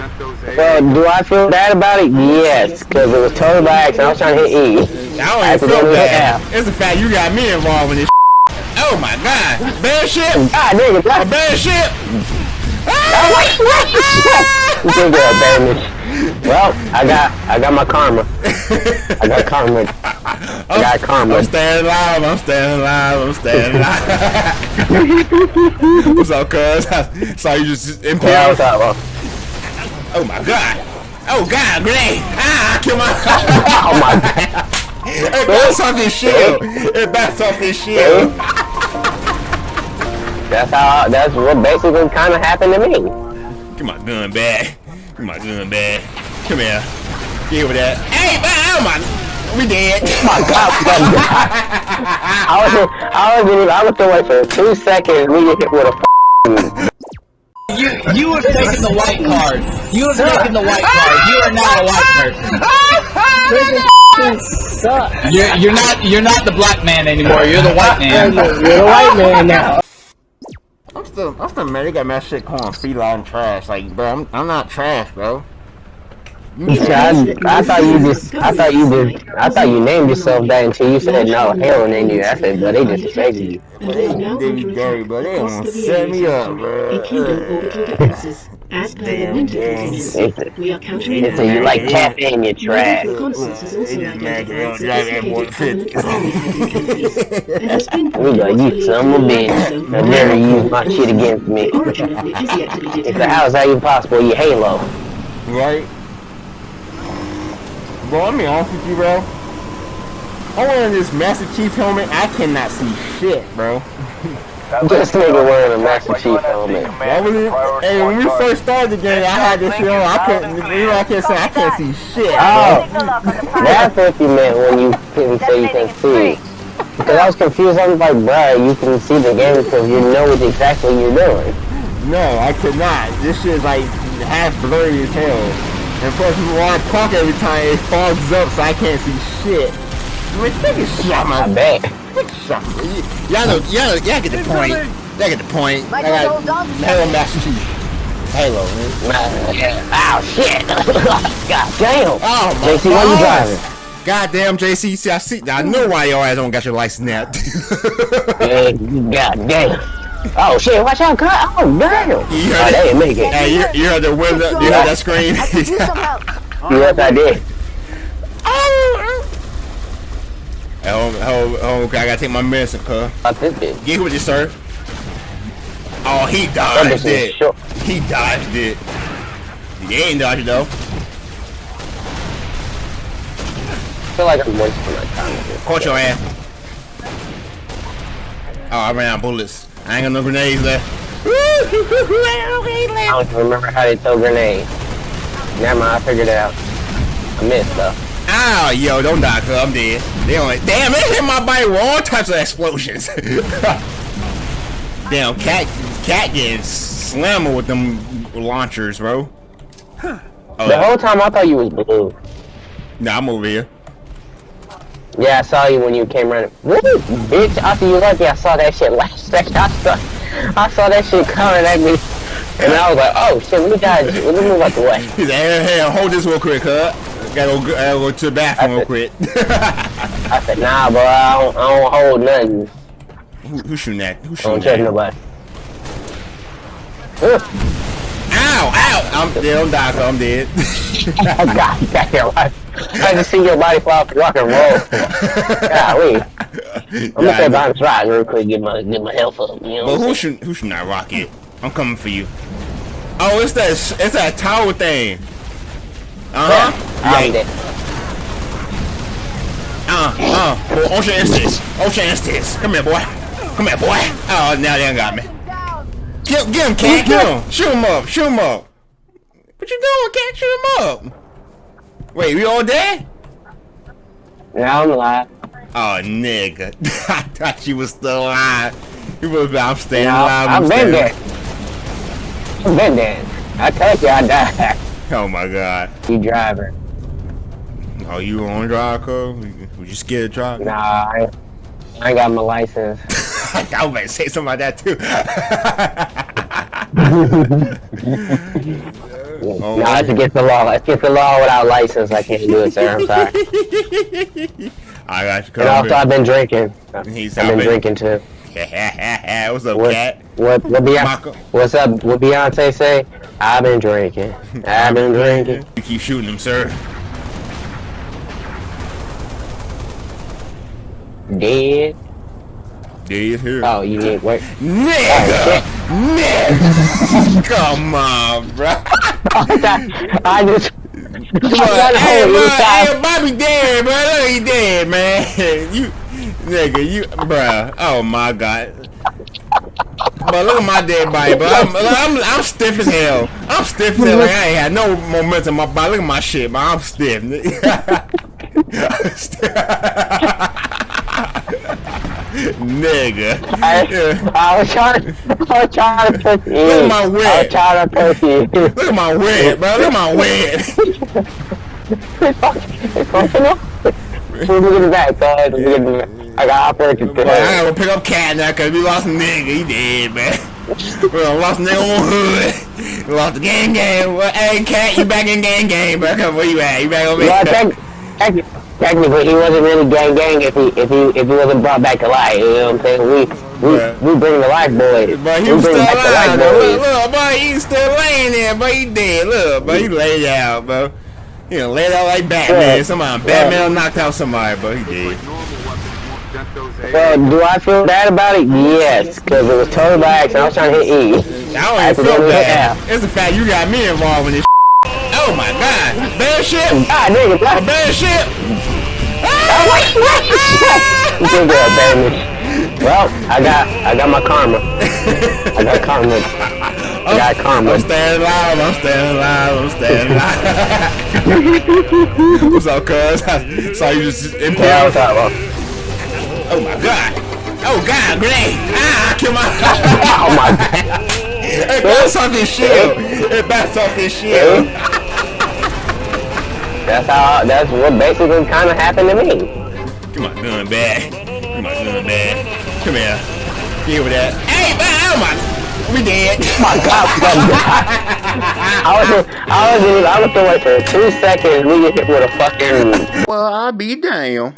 Well, do I feel bad about it? Yes, because it was totally by accident. I was trying to hit E. I don't even feel bad. It's the fact you got me involved in this. Oh my god. Bad shit. Ah, god, nigga, A bad shit. Oh, wait, wait, shit. You get a damage. Well, I got, I got my karma. I got karma. I got karma. I'm staying alive. I'm staying alive. I'm staying alive. What's up, cuz? I saw you just impaled. Yeah, impale. what's up, bro? Oh my god. Oh god, grenade. Ah, I killed my. Oh my god. it bounced off his shield. It bounced off his shield. That's how. That's what basically kind of happened to me. Get my gun back. Get my gun back. Come here. Get over that. Hey, man, oh my. We dead. My God, we got. I was, I was, I was wait for two seconds. We get hit with a. F- You you have taken the white card. You have taken the white card. You are not a white person. You're you're not you're not the black man anymore. You're the white man. You're the white man now. I'm still, I'm still mad. They got my shit calling feline trash. Like, bro, I'm, I'm not trash, bro. I, I thought you just, I thought you just, I thought you named yourself that until you said no. Hell, named you. I said, but they just disrespected you. But they, they, they, but they want to set me up, bro. including. As per the winter gangs. we are countering They you like caffeine, you trash. Reconnaissance has also They just mad 'cause they don't identified that sophisticated more permanent army hiding countries. There has been We like you son of bitch. I never use my shit against me. The origin of which is yet to be It's the determined. how is that even possible? You Halo. Right? Bro, I'm being honest with you, bro. I'm wearing this Master Chief helmet. I cannot see shit, bro. This nigga wearing a Master Chief helmet. Why was it? Hey, when we first started the game, I had this shit on. I couldn't, you know, I can't say I can't see shit, bro. Oh, that's what you meant when you couldn't say you can see. Because I was confused. I was like, bruh, you can see the game because you know what exactly you're doing. No, I could not. This shit is like half blurry as hell. And plus, when I talk every time, it fogs up so I can't see shit. Man, take a shot, I man. bet. Take a shot. Y- Y'all know, y'all, know, y'all get the point. Y'all get the point. I got Halo Master Chief. Halo, man. Nah, yeah. Ow, shit. God damn. Oh my JC, why you God. driving? Goddamn, JC. See, I see. I know why your ass don't got your license now. Yeah, God damn. Oh shit, watch out, cut. Oh damn. You Oh, heard they it? didn't make it. hey, you, you heard the window? You heard that scream? Yes, I did. oh, oh, oh, okay. I gotta take my medicine, cuz. Fuck this bitch. Get with you, sir. Oh, he That dodged bitch is it. short. He dodged it. He ain't dodged it though. I feel like I'm wasting my time with this. Caught your ass. Oh, I ran out of bullets. I ain't got no grenades left. I don't even remember how they throw grenades. Never mind, I figured it out. I missed though. Ow, yo, don't die, cuz I'm dead. They only damn it hit my body with all types of explosions. damn, cat, cat getting slammed with them launchers, bro. Oh, The whole time I thought you was blue. nah, I'm over here. Yeah, I saw you when you came running. Really, bitch? After you left me, I saw that shit last second. I saw, I saw that shit coming at me, and I was like, oh shit, let me dodge. Let me move out the way. He's like, hey, hey, hold this real quick, cuz. Gotta go, gotta go to the bathroom real quick. I said, nah, bro, I don't, I don't hold nothing. Who, who's shooting that? Who's I don't shooting that? nobody. Ugh. Ow, ow! I'm dead, I'm dying, I'm dead. Oh, God damn, I, I just see your body fall off rock and roll. Golly. I'm gonna say bounce right real quick, get my get my health up. You know But who should who should not rocket? I'm coming for you. Oh, it's that it's that tower thing. Uh huh. Yeah. dead. Uh uh. Well, Ocean Instance. Ocean Instance. Come here, boy. Come here, boy. Oh, now they done got me. Get, get him, cat. Get him. Shoot him up. Shoot him up. What you doing, cat? Shoot him up. Wait, we all dead? Yeah, I'm alive. Oh, nigga. I thought you was still alive. You was I'm staying Yeah, alive. I've I'm been there. I've been there. I told you I died. Oh my god. You driver. Oh, you on drive, cuz? Was you scared to drive? Nah, I, I ain't got my license. I was about to say something like that too. Oh, no, that's against the law. That's against the law without license. I can't do it, sir. I'm sorry. I got you And also. I've been drinking. He's I've been out, drinking too. What's up, What? cat? What? What? Beyonce, what's up? What Beyonce say? I've been drinking. I've been drinking. You keep shooting him, sir. Dead. Dead here. Oh, you need work. Nigga! Oh, Nigga! Come on, bro. I just. I Hey, bro, hey, Bobby dead, bro. Look, he dead, man. You, nigga, you, bro. Oh my god. But look at my dead body, bro. I'm, I'm, I'm stiff as hell. I'm stiff as hell. Like, I ain't had no momentum my body. Look at my shit, man. I'm stiff. nigga. I, Yeah. I was trying. I was trying to push you. Look at my I was trying to push you. Look at my wig, bro. Look at my wig. Look at the back, bud. Look at the back. I got operated Boy, I today. gotta pick up cat now because we lost nigga. He dead, man. we done lost nigga on hood. We lost the gang gang. Well, hey, cat, you back in gang gang, bro. Come, where you at? You back over Well, here? tec- tec- technically, he wasn't really gang gang if he if he if he wasn't brought back to life. You know what I'm saying? We we Yeah. we bring the life boys. But he we was bring still alive. Look, look, boy, he still laying there, but he dead. Look, but he laid out, bro. He done laid out like Batman. Yeah. Somebody, Yeah. Batman knocked out somebody, but he dead. So, do I feel bad about it? Yes, because it was total by accident. I was trying to hit E. I don't even feel bad. It's the fact you got me involved in this. Oh bad shit, God, nigga, what? bad shit. You can go, baby. Well, I got I got my karma. I got karma. I got karma. I'm staying alive, I'm staying alive, I'm staying alive. What's up, cuz? I saw you just Yeah, impaled. bro? Oh my god. Oh god, grenade. Ah, I killed my. Oh my god. it bounced off his shield. It bounced off his shield. That's how. That's what basically kind of happened to me. Come on, gun bad. Come on, gun bad. Come here. Get with that. Hey, man, oh my. We dead. My God, my God. I was, I was, I was doing for two seconds. We get hit with a fucking. Well, I'll be damn. I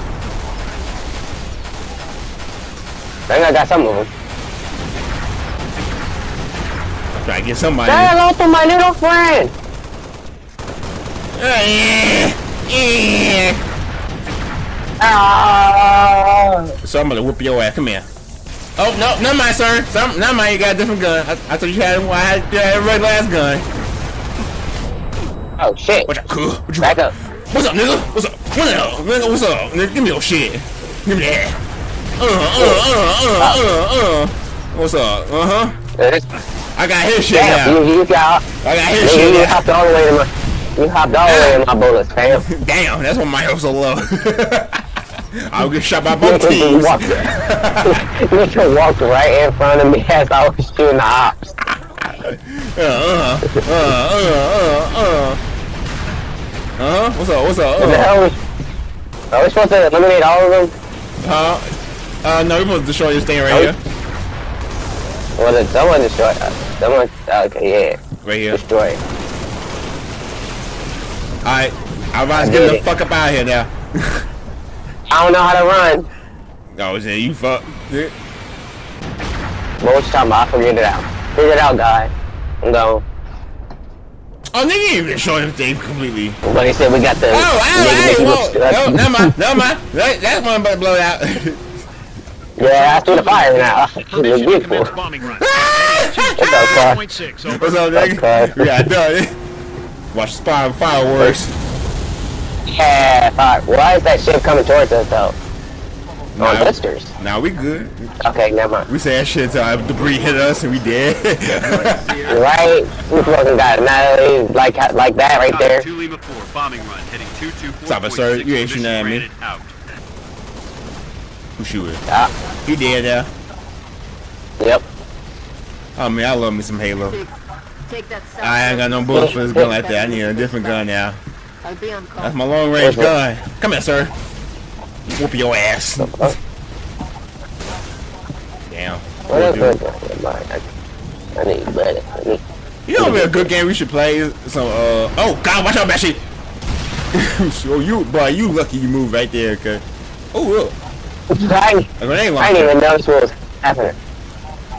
think I got some of them. Try to get somebody. Say hello to my little friend. Yeah. Yeah. So I'm gonna whoop your ass. Come here. Oh no, not mine, sir. Some, not mine. You got a different gun. I, I thought you had, I had, you had a regular ass gun. Oh shit. What you, cool? What you, Back up. What's up, nigga? What's up? What the hell? Nigga, what's up? Nigga, give me your shit. Give me that. Uh, uh, uh, uh, uh, uh. What's up? Uh huh. I got his shit Damn, now. you, you got. I got his Nigga, shit you now. hopped all the way to my. You hopped all the way to my bullets, fam. Damn, that's why my health so low. I'll get shot by both teams. walked, you walked right in front of me as I was shooting the ops. Uh, uh, uh, uh, uh, uh. Uh-huh. What's up? What's up? What the Uh, hell was? Are we supposed to eliminate all of them? huh? Uh, no, we supposed to destroy this thing right here. Well, did someone destroy us? Someone. Okay, yeah. Right here. Destroy. Alright. I'm about to get the it. fuck up out of here now. I don't know how to run. Oh, is it you fuck? Yeah. What was you talking about? I figured it out. Figure it out, guy. I'm going. Oh, nigga, you even show everything completely. But he said we got the. Oh, oh, nigga hey, that whoa. you- oh, No, never mind, never mind. That, that's one about to blow out. Yeah, I threw the fire now. It was Permission beautiful. commence bombing run. What's up, Carl? 2.6, over. What's up, nigga? Okay. We got done. Watch the spy fireworks. Yeah, fire. Why is that ship coming towards us though? On Nah, blisters. Now we good. Okay, never mind. We say that shit till uh, debris hit us and we dead. Right? We fucking got annihilated like like that right there. Two Lima 4, bombing run, heading 224.6. Stop it, sir. You ain't shooting at me. Mission Out. Who shooting? Ah, He dead now. yep. Oh man, I love me some Halo. Take that south I ain't got no bullets for this gun like that. I need a different gun now. I'll be on call. That's my long range gun. Come here, sir. Whoop your ass. Damn. What is it? I, I need better. I need, You know, what a good game we should play. is Some uh oh god, watch out, Bashy. oh you, boy, you lucky you moved right there, okay. Oh look, I, a grenade I didn't even notice what was happening.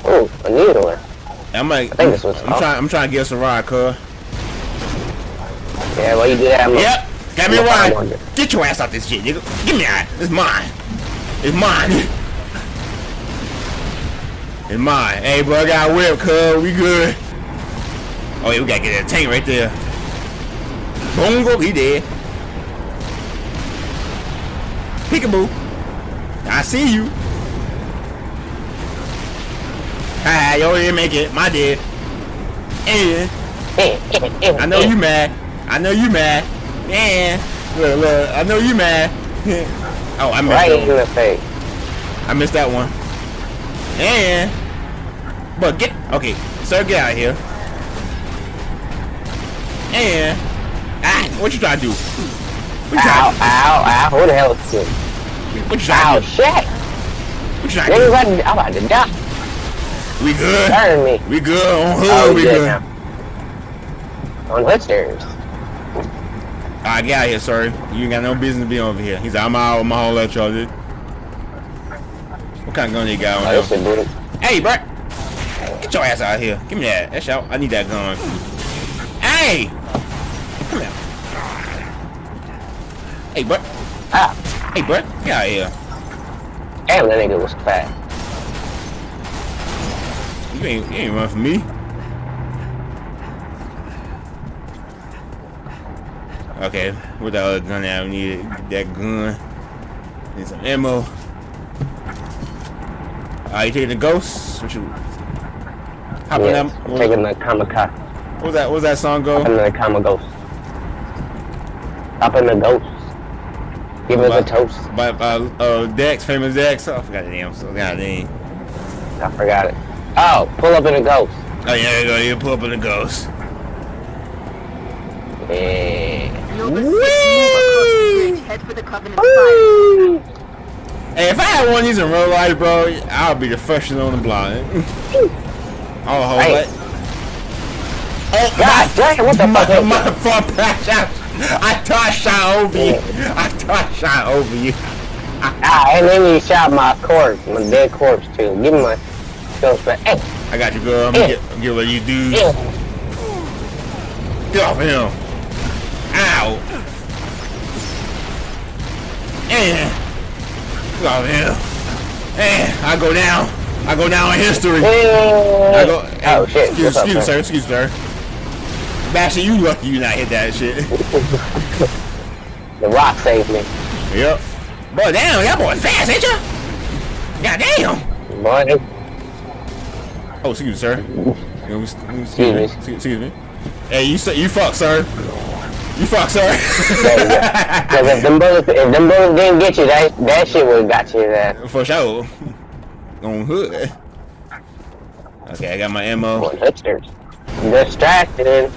Oh, a needler. I'm like, I think this was I'm trying, I'm trying to get us a ride, cuz. Yeah, well you do that. I'm Yep, got me a ride. Get your ass out this shit, nigga. Give me that. It's mine. It's mine. It's mine. Hey, bro, I got a whip, cuz. We good. Oh, yeah, we gotta get that tank right there. Bongo, he dead. Peekaboo. I see you. Ah, didn't make it. My dead. And I know you mad. I know you mad. Yeah. Look, look. I know you mad. oh, I missed right that in one. the face. I missed that one. And but get okay, sir, get out of here. And ah, what you trying to do? What you Ow, trying ow, ow. Who the hell is this? to do? What you trying Ow, to do? shit. What you trying to do? I'm about to die. We good. Turn me. We good on hood. Oh, we yeah, good. now. On hipsters. Alright, get out of here, sir. You ain't got no business being over here. He's like, I'm out with my whole electro, dude. What kind of gun you got Oh, on this here? is good. Hey, bro. Get your ass out of here. Give me that. That's out. I need that gun. Hey! Come here. Hey, bro. Ah, Hey, bro. Get out of here. damn, that nigga was fat. You ain't, you ain't run from me. Okay, what the other gun that I need? That gun. Need some ammo. Are you taking the ghost? What you? Hop in Yeah, that. What, taking the kamikaze. what was that? What was that song go? Up in the. Up in the ghost. Give us a toast. By uh, uh Dex, famous Dex. Oh, I forgot the name. So god dang. I forgot it. Oh, pull up in a ghost. Oh yeah, there you go. You pull up in the ghost. Yeah. Noble 6, move across the bridge. Head for the Covenant Spire. Hey, if I had one of these in real life, bro, I'll be the first one on the block. oh, hold Hey. it. Oh, God damn, what the my, fuck is my that? fault, Patch. I, I thought I shot over you. I thought I shot over you. Ah, and then he shot my corpse, my dead corpse too. Give me my Hey, I got you, girl. I'm gonna get, I'm get what you do. yeah. Get off him. Ow. And get off him. And I go down. I go down in history. I go. Oh shit. Excuse, up, excuse man? sir. Excuse sir. Bashy, you lucky you not hit that shit. The rock saved me. yep. Boy, damn, that boy fast, ain't ya? God damn. Boy, Oh, excuse me, sir. Excuse me. Excuse me. Excuse, me. Hey, you say you fuck, sir. You fuck, sir. there you go. Cause if them bullets, if them bullets didn't get you, that that shit would have got you ass. For sure. On hood. Okay, I got my ammo. On hipsters. Distracted.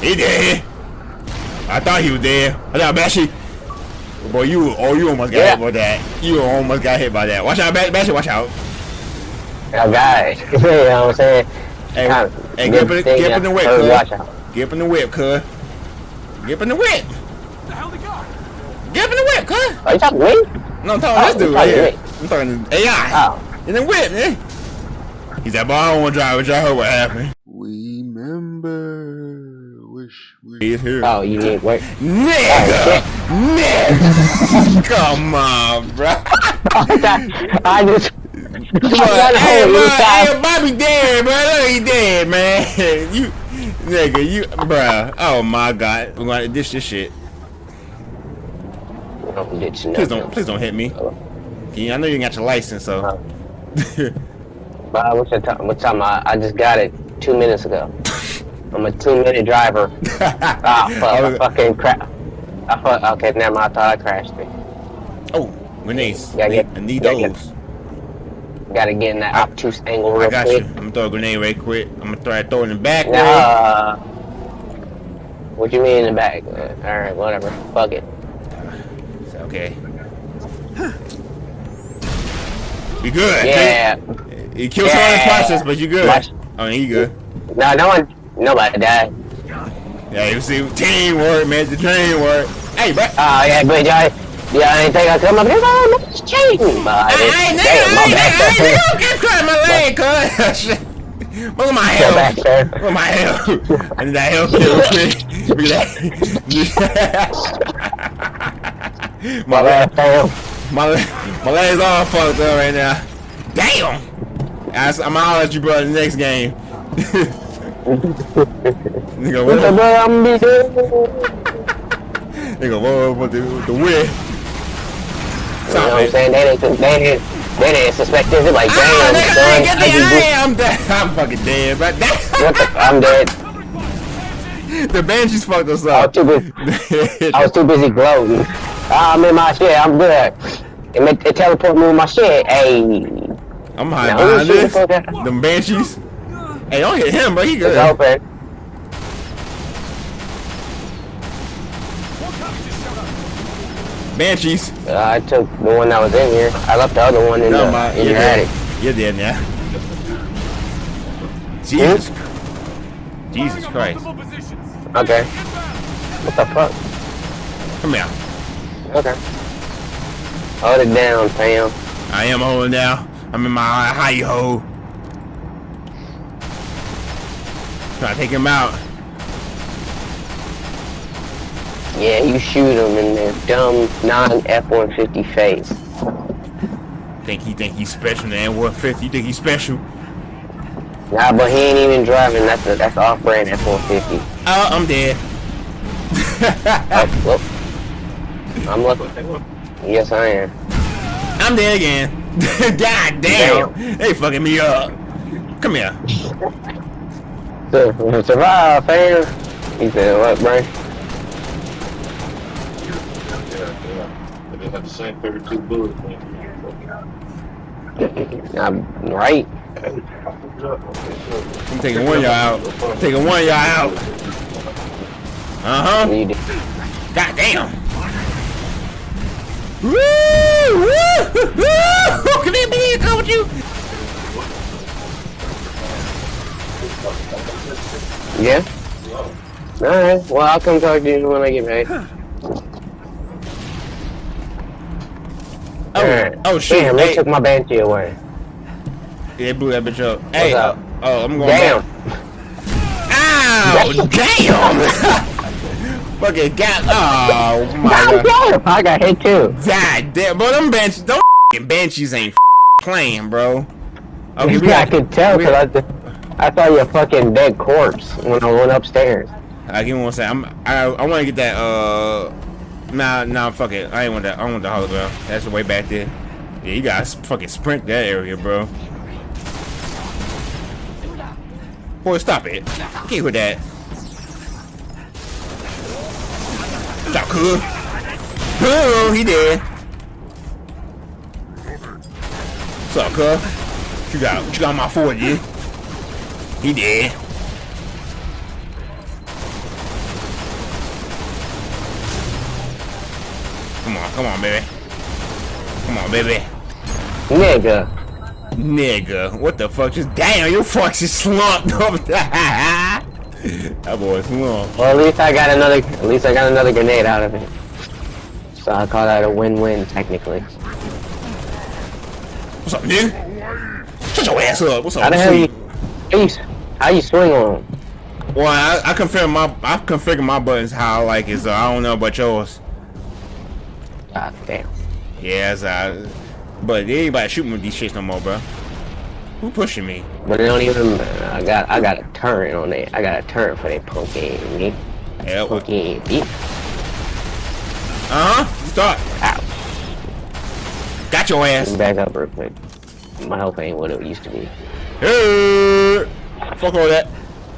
He dead. I thought he was dead. I thought Bashy. Boy, you oh you almost got Yeah. hit by that. You almost got hit by that. Watch out, Ba- Bashy. Watch out. I got it. you know what I'm saying? Hey, Kinda hey, good get up in, get up in the whip, heard watch cuz. out. Get up in the whip, cuz. Get up in the whip. Get up in the whip, cuz. Are you talking to me? No, I'm talking Oh, this dude right here. to I'm talking to AI. Oh. In the whip, man. He's like, boy, I don't want to drive with y'all. heard what happened. Remember, wish we He's here. Oh, you need work. Nigga! Oh, Nigga! Come on, bro. I just. Come on, hey, bro, hey, Bobby dead, bro. Look, he dead, man. You, nigga, you, bro. Oh my God, we're gonna ditch this shit. Please don't, please don't hit me. Yeah, I know you got your license, so. But what's the time? What time? I, I just got it two minutes ago. I'm a two minute driver. Ah, fuck, I I was- fucking crap. I fuck. Okay, never mind. I thought I crashed it. oh, grenades. Yeah, I need, I need Yeah, yeah. those. Gotta get in that I- obtuse angle real I got quick. you. I'm gonna throw a grenade right quick. I'm gonna try to throw it in the back. way. Nah. What you mean in the back? Uh, Alright, whatever. Fuck it. Okay. You good? Yeah. You killed someone in the process, but you good. Watch. Oh, you good. No, no one, nobody died. Yeah, you see, teamwork, man, the teamwork. Hey, bro. Oh yeah, but y'all, y'all ain't think I come up here? Oh, it's cheating. But I ain't damn, my bad, I sir. ain't get caught my leg, cuz. Look at my back, health. Look at my health. I need that health real quick. Look at that. my My leg, my leg, my leg's all fucked up right now. Damn. I, I'm gonna at you, bro, in the next game. Nigga, What the what? hell I'm gonna be doing? Nigga, what? What the the win? You know what I'm saying? They didn't, they didn't, they didn't suspect this. They're like, Ah, damn, nigga, son, get the, I am dead. I'm fucking dead, but What the, I'm dead. the Banshees fucked us up. I was too busy, I was too busy gloating. Ah, I'm in my shit, I'm good. It, it teleport me with my shit. Hey, I'm hiding behind the this. Them Banshees. Hey, don't hit him, bro. He it's good. open. Banshees. Uh, I took the one that was in here. I left the other one in, No, the, my, in you're your dead. attic. You're dead now. Jesus. Jesus Christ. Okay. What the fuck? Come here. Okay. Hold it down, fam. I am holding down. I'm in my high ho. Try to take him out. Yeah, you shoot them in their dumb non-F-150 face. Think he think he's special, man. 150. You think he's special? Nah, but he ain't even driving. That's a, that's off-brand F-150. Oh, uh, I'm dead. Oh, whoop. I'm looking. Yes, I am. I'm dead again. God damn. They fucking me up. Come here. So, survive, fam. He said, what, bro? They have the same 32 bullets. man. I'm right. I'm taking one y'all out. I'm taking one y'all out. Uh huh. God damn. Woo! Woo! Woo! Come here, baby. Come with you. Yeah? Alright, well, I'll come talk to you when I get paid. Oh, oh shit. Damn, they Hey, took my banshee away. they blew that bitch up. Hey, up? oh, I'm going Damn. back. Ow! Damn! Fucking got. Oh my God god. I got hit too. God damn, bro. Them banshees, them f***ing banshees ain't playing, bro. Okay, yeah, I could tell because I, th- I saw your fucking dead corpse when I went upstairs. Uh, give me one second. I'm, I I want to get that. Uh, nah, nah, fuck it. I ain't want that. I want the hologram. That's the way back there. Yeah, you gotta fucking sprint that area, bro. Boy, stop it. Get with that. Stop, cool. Oh, he dead. What's up? You got? You got my 40? He dead. Come on, come on, baby. Come on, baby. Nigga. Nigga, what the fuck? Just damn, your fucks is slumped over that. boy slumped. Well, at least I got another. At least I got another grenade out of it. So I call that a win-win, technically. What's up, nigga? Shut your ass up. What's up? How the hell you? sweet? How you, how you swing on? Well, I, I configure my I configure my buttons how I like it, so I don't know about yours. God damn. Yes, I. But ain't anybody shooting with these shits no more, bro. Who pushing me? But it don't even. I got. I got a turret on it. I got a turret for that punk ass me. Yeah, what? Punk bitch. Uh huh. Start. Ow. Got your ass. back up real quick. My health ain't what it used to be. Hey, fuck all that.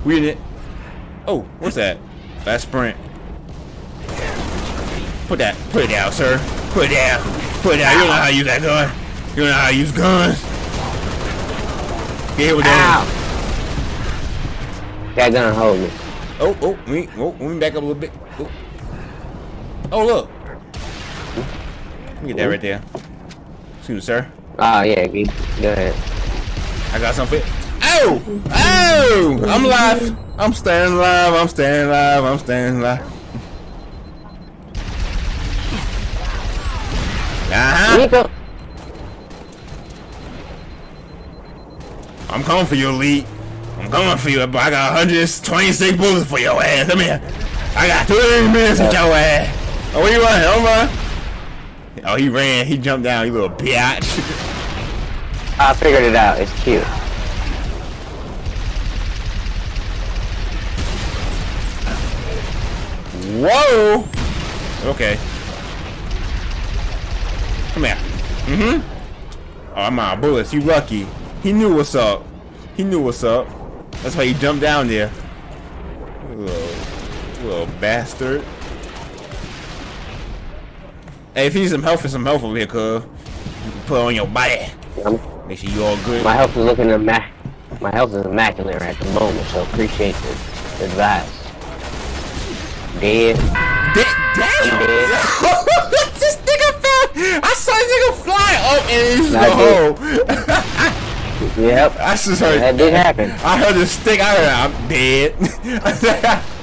We in it. Oh, what's that? Fast sprint. Put that, put it down, sir. Put it down. Put it down. You don't know how to use that gun. You don't know how to use guns. Get here with that. That gun hold me. Oh, oh, let me, oh, let me back up a little bit. Oh, oh look. Let me get that oh. right there. Excuse me, sir. Oh yeah, go ahead. I got something. Oh, Oh! Oh! I'm alive. I'm staying alive. I'm staying alive. I'm staying alive. Uh-huh. Nico. I'm coming for you, Elite. I'm coming for you, but I got 126 bullets for your ass. Come here. I got 30 minutes with your ass. Oh, where you running? Run. Oh, he ran. He jumped down, you little bitch. I figured it out. It's cute. Whoa! Okay. Come here. Mm-hmm. Oh, of bullets. You lucky. He knew what's up. He knew what's up. That's why he jumped down there. Little, little bastard. Hey, if you need some help for some help over here, cuz. You can put on your body. Make sure you all good. my health is looking immac. My health is immaculate at the moment, so appreciate the advice. Dead. Da- damn! dead. this nigga fell! I saw this nigga fly up and into the Not hole. Yep. I just heard. That did happen. I heard the stick. I heard I'm dead.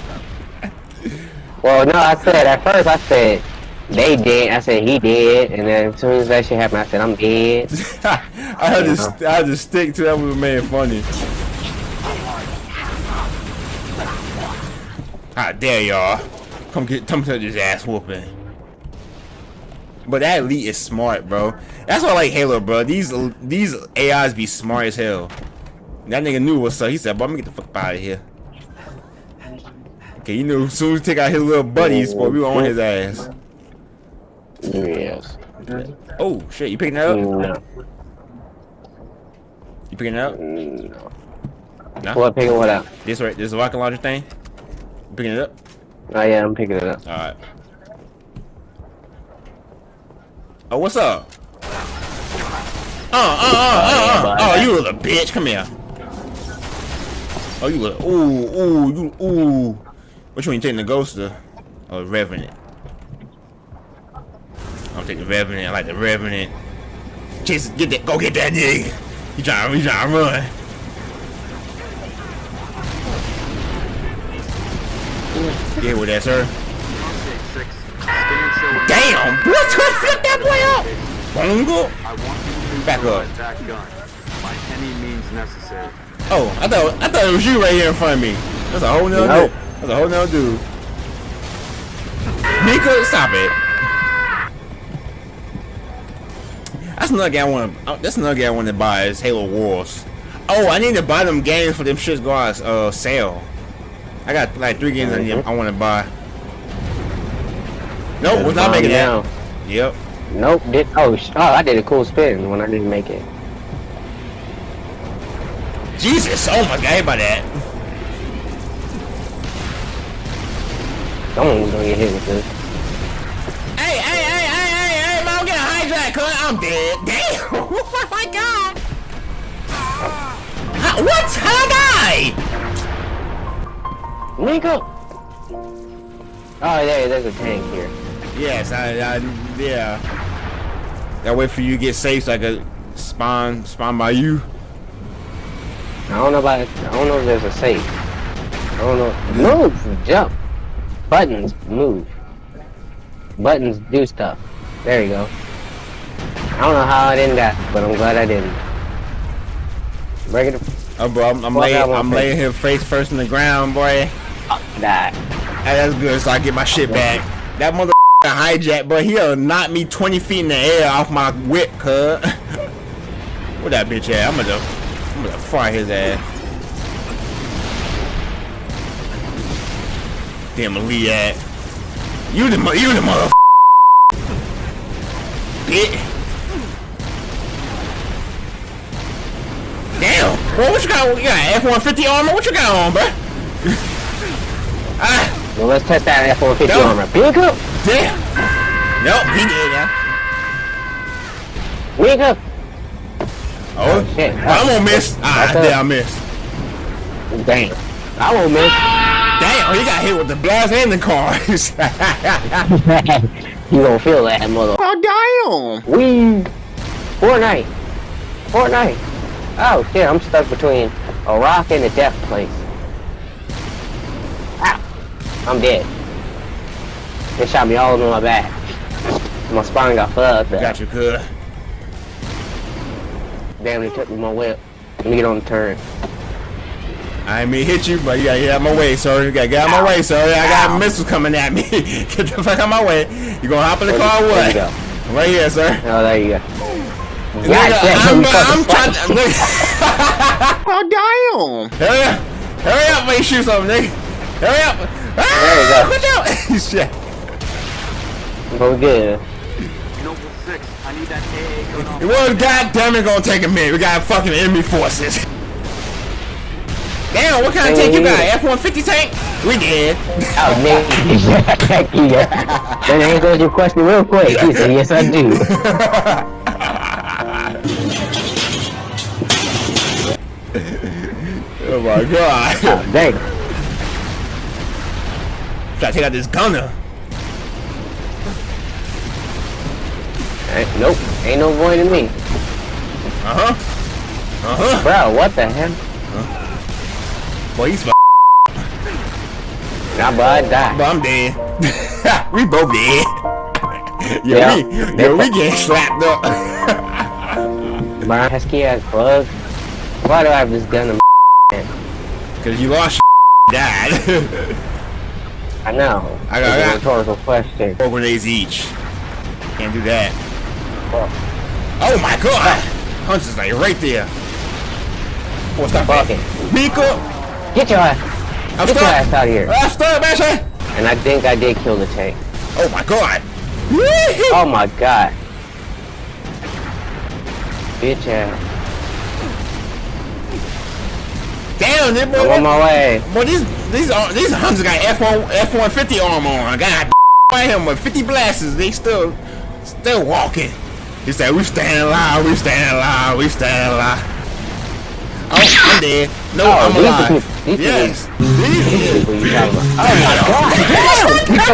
Well, no, I said at first I said they did. I said he did, and then as soon as that shit happened, I said I'm dead. I heard this. Uh-huh. I heard the stick to that was made funny. Ah, How dare y'all? Come get, come touch his ass whooping. But that elite is smart, bro. That's why I like Halo, bro. These these AIs be smart as hell. That nigga knew what's up. He said, "But I'm gonna get the fuck out of here." Okay, you knew as soon as take out his little buddies, boy, we were on his ass. Yes. Oh shit, you picking that up? No. You picking it up? No. Nah. What picking what up? This right, this rocket launcher thing. You picking it up? Oh yeah, I'm picking it up. All right. Oh, what's up? Uh, uh, uh, uh, uh. Oh, you little bitch. Come here. Oh, you little. Ooh, ooh, you, ooh. Which one you taking the ghost or, the revenant? I'll take the revenant. I like the revenant. Chase, get that. Go get that nigga. You trying? You trying to run? Get with that, sir. Six. Stand still. and- Flip that boy up! Bongo? I want to Back up. that gun by any means necessary. Oh, I thought I thought it was you right here in front of me. That's a whole nother Nope. dude. That's a whole nother dude. Mika, stop it. That's another game I want. to. That's another game I want to buy is Halo Wars. Oh, I need to buy them games for them shits go on uh, sale. I got like three games I, need, I want to buy. Nope, we're not Calm making down. that. Yep. Nope. Did oh, oh I did a cool spin when I didn't make it. Jesus, oh my god, by that. Someone's gonna get hit with this. Hey, hey, hey, hey, hey, hey, man, I'm getting hijacked, cuz I'm dead. Damn! oh my god! How, what? How I die? Nico. Oh, there, there's a tank here. Yes, I, I, yeah. That way for you to get safe so I could spawn, spawn by you. I don't know about. I don't know if there's a safe. I don't know. Move, jump. Buttons move. Buttons do stuff. There you go. I don't know how I didn't die, but I'm glad I didn't. Break it. Oh, bro, I'm, I'm laying, I'm take laying here face first in the ground, boy. Die. Hey, that's good, so I get my shit back. That mother hijack, but he'll knock me 20 feet in the air off my whip, cuz. Where that bitch at? I'm gonna, I'm gonna fry his ass. Damn, Lee at. You the, you the mother. Bitch. Damn, bro, what you got? You got F-150 armor? What you got on, bro? ah. Well, let's test that F-150 No. armor. Nico. Damn! Nope, he did, yeah. Nico. Oh, shit. I'm gonna miss. Ah, That's damn, I missed. Damn. I won't miss. Damn, he got hit with the blast and the cars. you gonna feel that, mother. oh, damn! We Fortnite. Fortnite. Oh shit, I'm stuck between A rock and a death place. Ow. I'm dead. They shot me all over my back. My spine got fucked up. Got you, cuz. Damn, they took me my whip. Let me get on the turn. I ain't mean to hit you, but you gotta get out my way, sir. You gotta get out my way, sir. I got missiles coming at me. get the fuck out my way. You gonna hop in the There car or you- there you go. Right here, sir. Oh, there you go. Nigga, damn, I'm, you fucking I'm trying to. oh, damn. Hurry up. Hurry up, make shoot something, nigga. Hurry up. Ah, There you Watch out. Shit. Go good. Noble 6, I need that AA gun off. Well, goddamn it, gonna take a minute. We got fucking enemy forces. Damn, what kind of tank you got? F-150 tank? We did. Oh, you. Then answers your question real quick. He said, yes, I do. Oh my god. Oh, dang. Gotta take out this gunner. Ain't- Nope. Ain't no avoiding me. Uh-huh. Uh-huh. Bro, what the hell? Boy, he's f Nah, bro, I died. but I'm dead. we both dead. Yo, Yeah. we, yo, we getting slapped up. Bro, pesky ass bug. Why do I have this gun in Cause you lost dad. I know. I got- I got- a rhetorical question. Four grenades each. Can't do that. Fuck. Oh my god! Hunch is like right there. What's that? Fuck it. Miko! Get your ass. I'm Get your ass out of here. I'm stuck, man! And I think I did kill the tank. Oh my god! Oh my god. Bitch ass. Damn, this boy, I'm on my way. boy, these these are these Hunters got F1 F150 armor on. God, by him with 50 blasts, they still still walking. He said, "We stand alive, we stand alive, we stand alive." Oh, I'm dead. No, Oh, I'm alive. people- yes. What you talking about? Oh my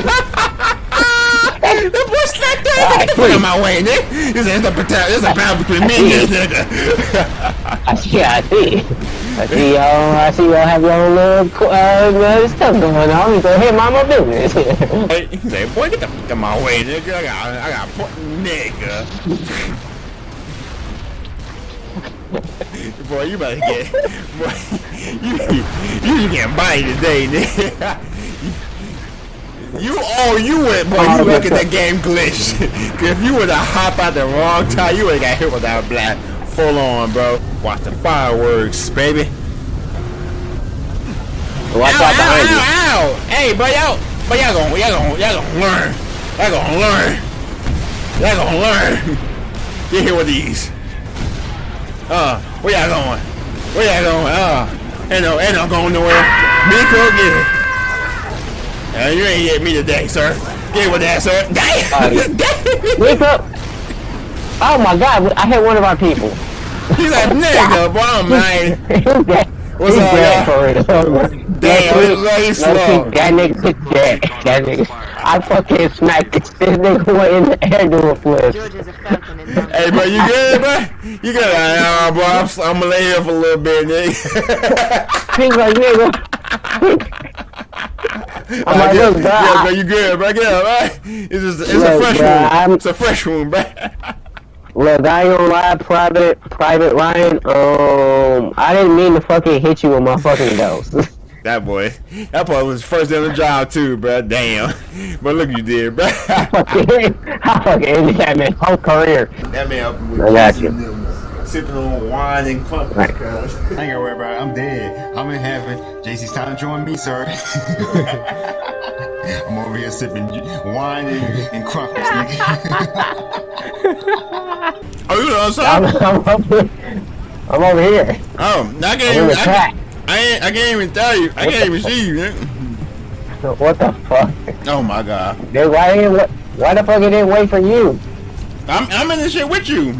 god. The boy slapped that. Get the fuck out of my way, nigga. This is a battle. This is a battle between me and this nigga. I see, I see. I see y'all, I see y'all have your own little, uh, stuff going on. Go ahead, mind my business. Hey, boy, get the fuck out my way, nigga. I got, I got, nigga. boy, you better get, boy, you, you getting body today, nigga. You, oh, you went, boy, you look at the game glitch. if you were to hop out the wrong time, you would have got hit with that black full on, bro. Watch the fireworks, baby. Watch ow, out behind ow, you. ow, ow. Hey, but y'all, but y'all gonna, y'all gonna, y'all gonna learn. Y'all gonna learn. Y'all gonna learn. Get here with these. Uh, where y'all going? Where y'all going? Uh, ain't no, ain't no going nowhere. Miko, get it. Uh, you ain't get me today, sir. Get with that, sir. Damn! Damn! Wake up! Oh my god, I hit one of our people. He's like, nigga, boy, I'm man. What's up, y'all? for real? Damn, That it's slow. That nigga took that. That nigga. I fucking smacked this, this nigga went in the air doing flips. George a falcon Hey, bro, you good, bro? You good? Nah, bro, I'm, I'm gonna lay here for a little bit, nigga. He's like, nigga. I'm like, yeah, look, bro. yeah, bro, you good, bro? Get up, right? It's just, it's a Look, fresh bro, I'm- wound. It's a fresh wound, bro. Look, I ain't gonna lie, Private, Private Ryan, um, I didn't mean to fucking hit you with my fucking ghost. That boy, that boy was first day on the job too, bro. Damn, but look, you did, bro. fucking, I fucking ended that man's whole career. that man up with I got Jason you. them, sipping on wine and crumpets. Right. cuz. I ain't gotta worry about it. I'm dead. I'm in heaven. JC's time to join me, sir. I'm over here sipping wine and, and crumpets, nigga. Oh, you know what I'm, I'm? I'm, up here. I'm over here. Oh, I can't I'm even. I, can't- I ain't. I can't even tell you. I can't even see you. nigga. What the fuck? Oh my god. Dude, why didn't, wha- why the fuck it didn't wait for you? I'm. I'm in this shit with you.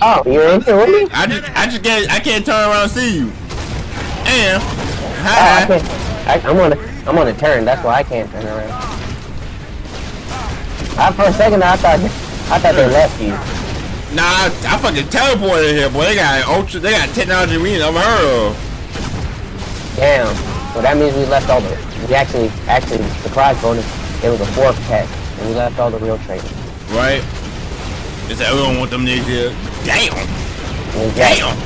Oh, you're in here with me? I just. I just can't. I can't turn around and see you. And. Oh, I Hi. can't. I, I'm on a, I'm on a turn. That's why I can't turn around. I, for a second, I thought, I thought they left you. Nah, I, I fucking teleported here, boy. They got ultra, they got technology we ain't never heard of. Damn. Well, that means we left all the. We actually, actually, surprise bonus. It was a fourth tech, and we left all the real trainers. Right? We don't want them niggas here. Damn. And Damn.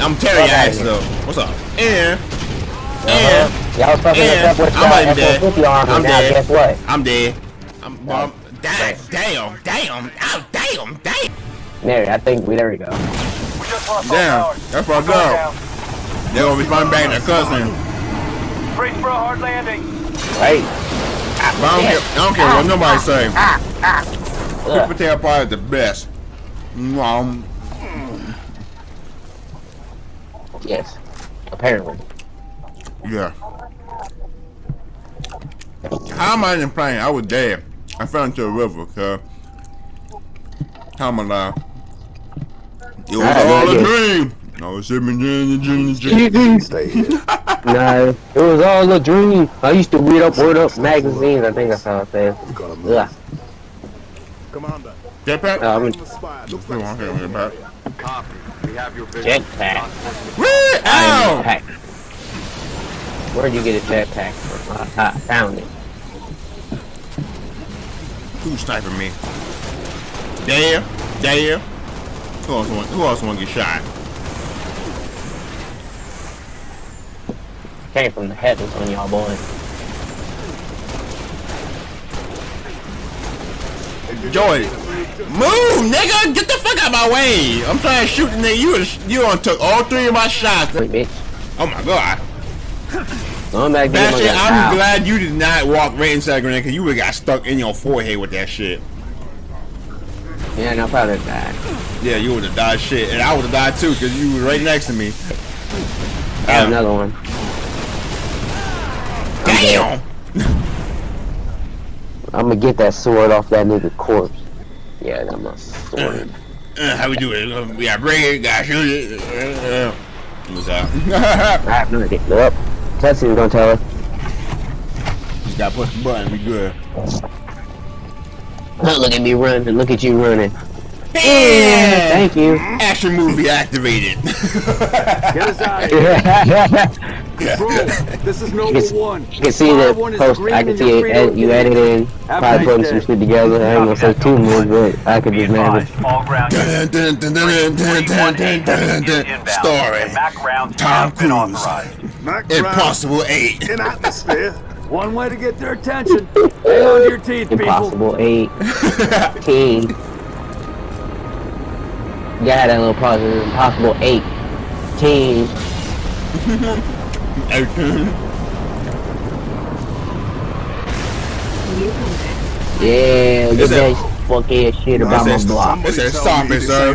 I'm Terry Axe though. What's up? And, Uh-huh. Y'all fucking us and, up with I'm that not even dead. I'm now dead. guess what? I'm dead. I'm, No. I'm damn, damn, damn, oh, damn, damn. Mary, I think we, there we go. Damn, that's fucked up. They're gonna be spawning back in their cousin. Brace for a hard landing. Right? But I don't care, I don't care what nobody say. Sweet Ugh. potato pie is the best. Um, Yes. Apparently. Yeah. How am I in plane? I was dead. I fell into a river, cuz. How am I alive? It was Alright, all a yeah. dream. I was sitting in the dream, the dream. no, it was all a dream. I used to read up Word Up magazines. I think that's how it says. Ugh. Commander, Jetpack? The spy looks Come like on, here, something jetpack. Copy. We have your vision. jetpack. Woo! Iron Ow! Pack. Where'd you get a jetpack from? I, I found it. Who's sniping me? There, there. Who else want? Who else want to get shot? Came from the heavens on y'all boys. Joy, move, nigga! Get the fuck out of my way! I'm trying to shoot the nigga. You you done took all three of my shots. Wait, bitch. Oh my god. Going back to That shit, I'm glad. you did not walk right inside grenade because you would have got stuck in your forehead with that shit. Yeah, no, probably that. Yeah, you would have died shit. And I would have died too because you were right next to me. I have another one. Damn! I'm gonna get that sword off that nigga corpse. Yeah, that my sword. Uh, how we do it? Uh, We gotta bring it, gotta shoot it. Uh, uh. What's up? I have no idea. Nope. Tessie's gonna tell her. Just gotta push the button, we good. Look at me running. Look at you running. Bam! Thank you. Action movie activated. Get us out Bro, this is number you can, one. You can see the post. I can see it. Ed, you edited, probably putting some shit together. I ain't gonna say too much, but I could just manage. Story. Tom Cruise. Impossible Eight. In atmosphere. One way to get their attention. Hang on to your teeth, Impossible people. Impossible Eight. Teen. Team. Yeah, that little pause. is Impossible 8. Team. New contact. Yeah, get Is that fuck ass shit about my block. I said, stop it, sir.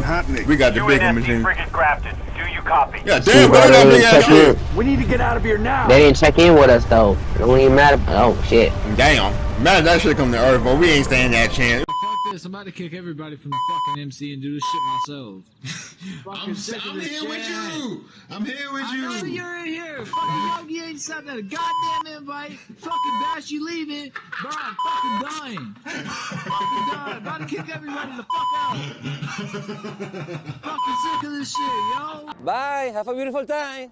We got the bigger machine. Grafton. Do you copy? Yeah, damn, bro, bro, that big ass shit. in. We need to get out of here now. They didn't check in with us though. It don't even matter. Oh shit. Damn. Imagine that shit come to Earth, but we ain't standing that chance. Fuck this, I'm about to kick everybody from the fucking MC and do this shit myself. I'm, sick of I'm here shit. with you. I'm here with I know you. you're in here. Fucking Yogi ain't sent that goddamn invite. Fucking Bash, you leaving. Bro, I'm fucking dying. fucking dying. About to kick everybody the fuck out. fucking sick of this shit, yo. Bye. Have a beautiful time.